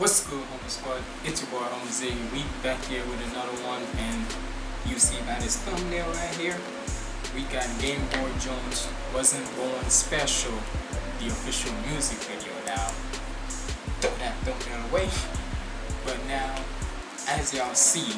What's good, Humble Squad? It's your boy, Humble Ziggy. We back here with another one, and you see by this thumbnail right here, we got Game Boy Jones Wasn't Born Special, the official music video. Now, throw that thumbnail away. But now, as y'all see,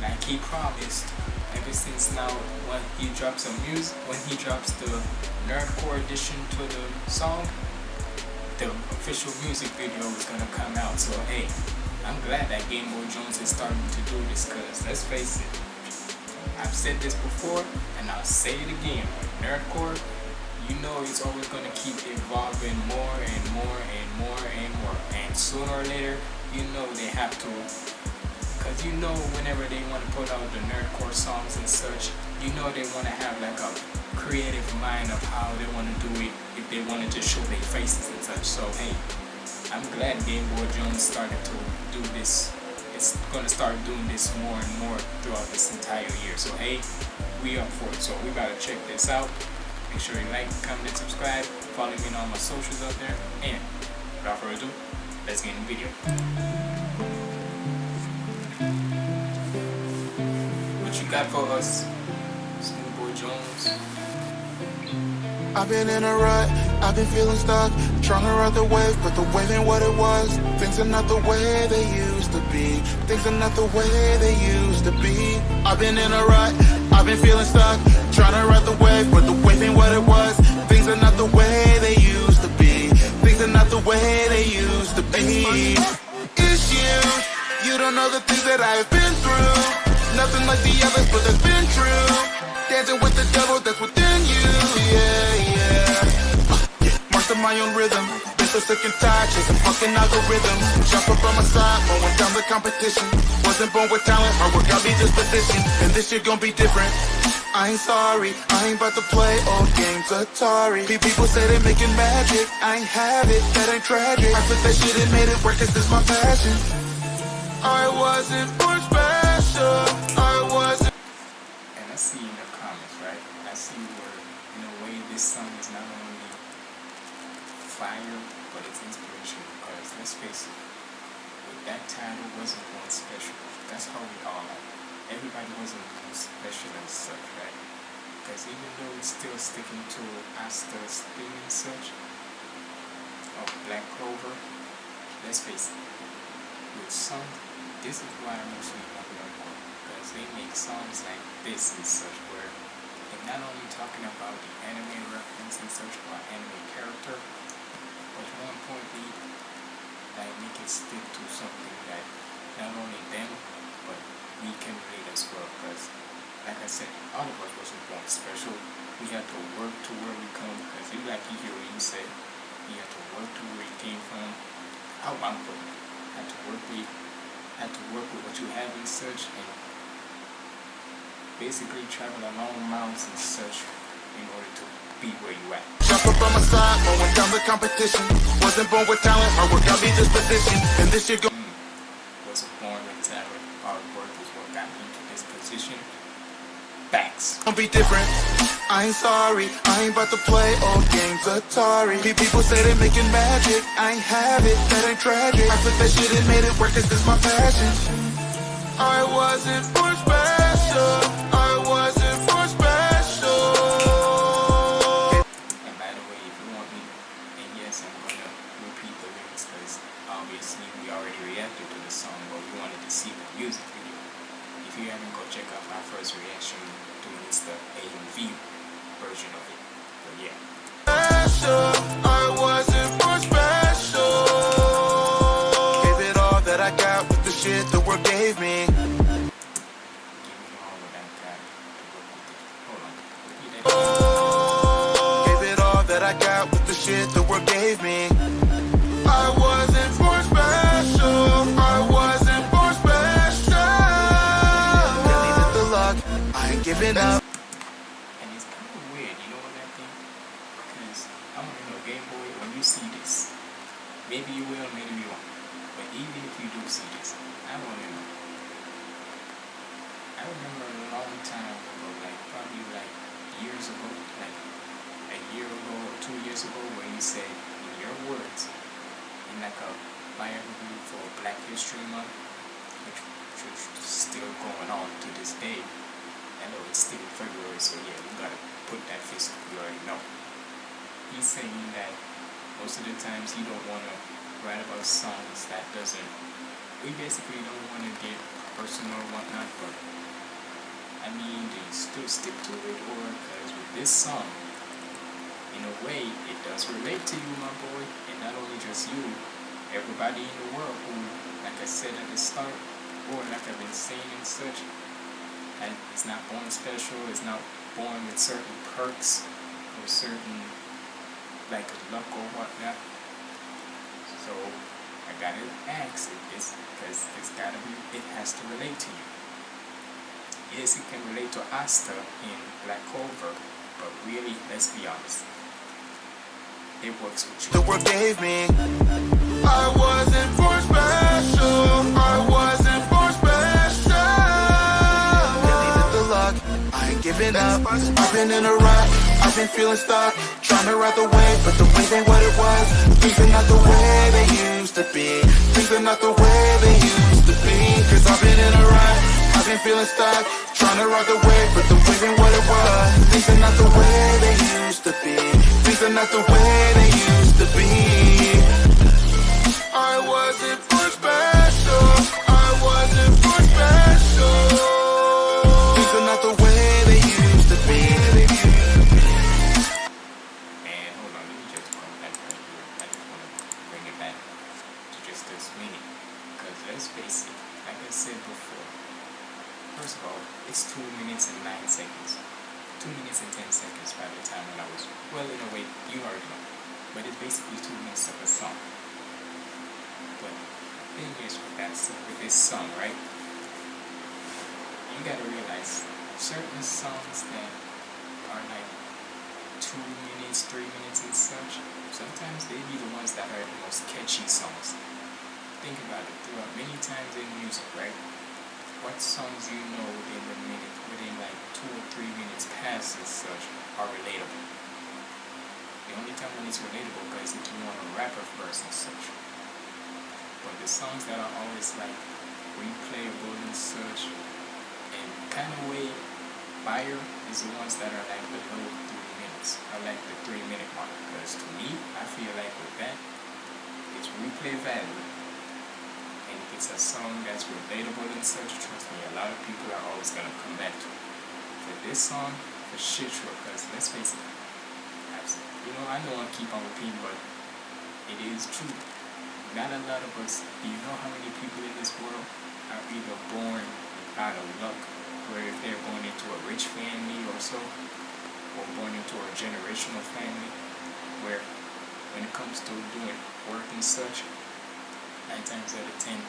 like he promised, ever since now, when he drops some music, when he drops the Nerdcore edition to the song, the official music video is gonna come out. So hey, I'm glad that Game Boy Jones is starting to do this because let's face it, I've said this before and I'll say it again. Nerdcore, you know it's always gonna keep evolving more and more and more and more. And sooner or later, you know they have to because you know whenever they want to put out the nerdcore songs and such, you know they want to have like a creative mind of how they want to do it if they wanted to show their faces and such. So hey, I'm glad Game Boy Jones started to do this. It's going to start doing this more and more throughout this entire year. So hey, we up for it. So we got to check this out. Make sure you like, comment, subscribe. Follow me on all my socials out there. And without further ado, let's get in the video. What you got for us, Snoop Boy Jones? I've been in a rut, I've been feeling stuck Trying to ride the wave, but the wave ain't what it was. Things are not the way they used to be. Things are not the way they used to be. I've been in a rut, I've been feeling stuck Trying to ride the wave, but the wave ain't what it was. Things are not the way they used to be. Things are not the way they used to be. It's you, you don't know the things that I've been through. Nothing like the others, but that's been true Dancing with the devil that's within you, yeah, yeah. Master my own rhythm. Been so sick and tired, chasing fucking algorithms. Jump up on my side, mowing down the competition. Wasn't born with talent, hard work got me this position. And this year gon' be different. I ain't sorry, I ain't about to play old games Atari. People say they making magic, I ain't have it, that ain't tragic. I took that shit and made it work, cause this my passion. I wasn't born special, I wasn't. And I see in the comments, right? I see where, in a way, this song is not only fire, but it's inspirational. Because let's face it, with that title wasn't one special. That's how we all are. Everybody wasn't one special and such, right? Because even though it's still sticking to Asta's theme and such, of Black Clover, let's face it, with some, this is why I mostly Nerdcore because they make songs like this and such where not only talking about the anime reference and such or anime character, but more importantly, that make it stick to something that not only them, but we can relate as well because like I said, all of us wasn't born special. We had to work to where we come because like you hear you said, you had to work to where you came from. How I'm it. Had to work with had to work with what you have and such and basically travel long miles and such in order to be where you at. Jump up on my side, mowing down the competition. Wasn't born with talent, hard work got me this position. And this year go. Mm. Wasn't born with talent, hard work is what got me to this position. Facts. Gonna be different. I ain't sorry, I ain't about to play old games Atari. People say they making magic, I ain't have it, that ain't tragic. I took that shit and made it work, cause this my passion. I wasn't born special, ain't giving up. And it's kind of weird, you know what I think? Because I want to know, Game Boy, when you see this, maybe you will, maybe you won't. But even if you do see this, I want to know. I remember a long time ago, like probably like years ago, like a year ago or two years ago, where you said in your words, in like a biography for Black History Month, which, which is still going on to this day. I know it's still in February, so yeah, we gotta put that face you already know. He's saying that most of the times you don't wanna write about songs that doesn't we basically don't wanna get personal or whatnot, but I mean, do you still stick to it, or because with this song, in a way, it does relate to you, my boy, and not only just you, everybody in the world who, like I said at the start, or like I've been saying and such, it's not born special, it's not born with certain perks or certain like luck or whatnot. So I gotta ask it is because it's gotta be it has to relate to you. Yes, it can relate to Asta in Black Clover, but really, let's be honest. It works with you. The world gave me. I wasn't I ain't giving up. I've been in a rut. I've been feeling stuck. Trying to ride the wave, but the wave ain't what it was. Things are not the way they used to be. Things are not the way they used to be. Cause I've been in a rut. I've been feeling stuck. Trying to ride the wave, but the wave ain't what it was. Things are not the way they used to be. Things are not the way this meaning. Because let's face it, like I said before, first of all, it's 2 minutes and 9 seconds. 2 minutes and 10 seconds by the time when I was, well, in a way, you already know. But it's basically 2 minutes of a song. But the thing is with that, with this song, right? You gotta realize certain songs that are like two minutes, three minutes and such, sometimes they be the ones that are the most catchy songs. Think about it, throughout many times in music, right? What songs you know within the minute, within like two or three minutes past and such, are relatable? The only time when it's relatable is if you want a rapper verse and such. But the songs that are always like replayable and such, and kind of way fire is the ones that are like below three minutes. I like the three minute mark because to me, I feel like with that, it's replay value. It's a song that's relatable and such, trust me, a lot of people are always gonna come back to it. For this song, for shit sure, because let's face it, abs- you know, I know I keep on repeating, but it is true. Not a lot of us, do you know how many people in this world are either born out of luck, where if they're born into a rich family or so, or born into a generational family, where when it comes to doing work and such, nine times out of ten,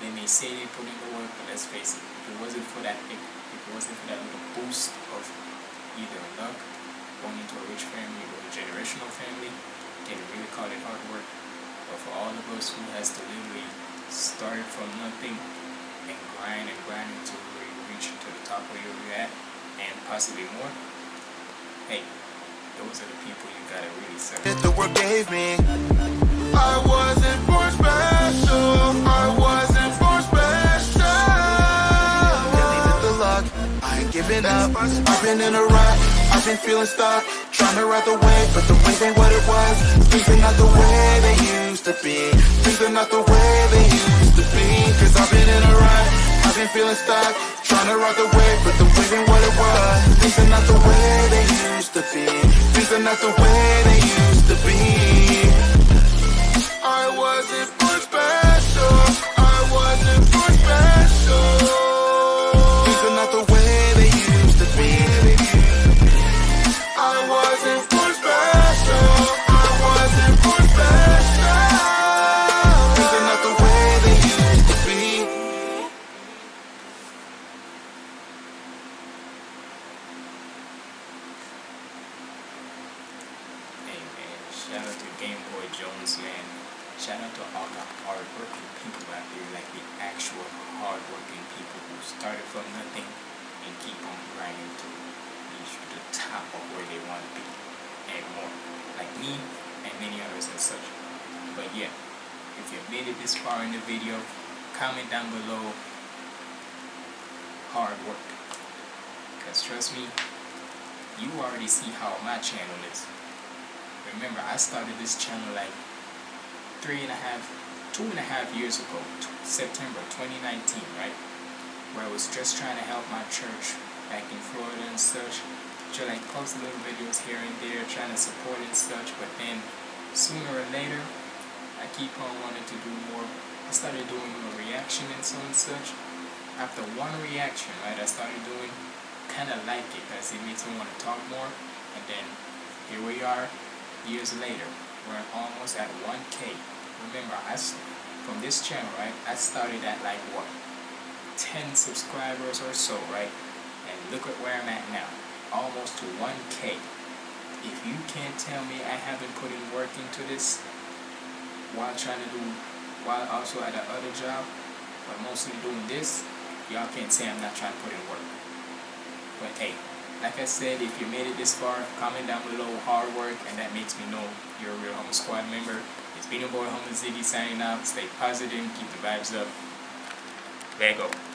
they may say they put in the work, but let's face it, if it wasn't for that, if, if it wasn't for that little boost of either luck, born into a rich family or a generational family, you really call it hard work? But for all of us who has to literally start from nothing and grind and grind until we reach to the top where you're at and possibly more, hey, those are the people you gotta really serve. the world gave me. I wasn't I ain't giving up. I've been in a rut. I've been feeling stuck. Trying to ride the wave, but the wave ain't what it was. Things are not the way they used to be. Things are not the way they used to be. Cause I've been in a rut. I've been feeling stuck. Trying to ride the wave, but the wave ain't what it was. Things are not the way they used to be. Things are not the way they used to be. Shout out to Game Boy Jones, man. Shout out to all the hardworking people out there, like the actual hardworking people who started from nothing and keep on grinding to reach the top of where they want to be and more. Like me and many others and such. But yeah, if you made it this far in the video, comment down below hard work. Because trust me, you already see how my channel is. Remember, I started this channel like three and a half, two and a half years ago, September 2019, right? Where I was just trying to help my church back in Florida and such. Just like post little videos here and there, trying to support and such. But then, sooner or later, I keep on wanting to do more. I started doing a reaction and so and such. After one reaction, right, I started doing kind of like it because it makes me want to talk more. And then here we are, years later, we're almost at 1K. Remember, I from this channel, right? I started at like what, 10 subscribers or so, right? And look at where I'm at now, almost to 1K. If you can't tell me I haven't put in work into this while trying to do, while also at a other job, but mostly doing this, y'all can't say I'm not trying to put in work. But hey, like I said, if you made it this far, comment down below hard work, and that makes me know you're a real Humble Squad member. It's been your boy Humble Ziggy signing out. Stay positive, keep the vibes up. There you go.